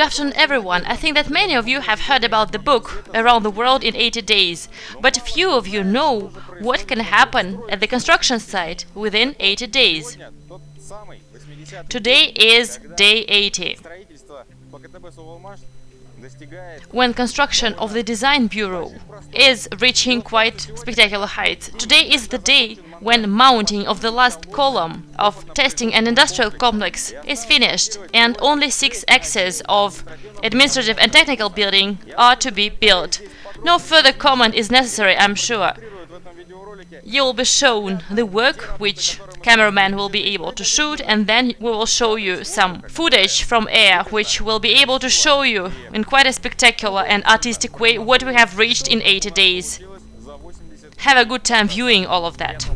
afternoon, everyone. I think that many of you have heard about the book Around the World in 80 Days, but few of you know what can happen at the construction site within 80 days. Today is day 80 when construction of the Design Bureau is reaching quite spectacular heights. Today is the day when mounting of the last column of testing and industrial complex is finished and only six axes of administrative and technical building are to be built. No further comment is necessary, I'm sure. You will be shown the work which cameraman will be able to shoot and then we will show you some footage from air which will be able to show you in quite a spectacular and artistic way what we have reached in 80 days. Have a good time viewing all of that.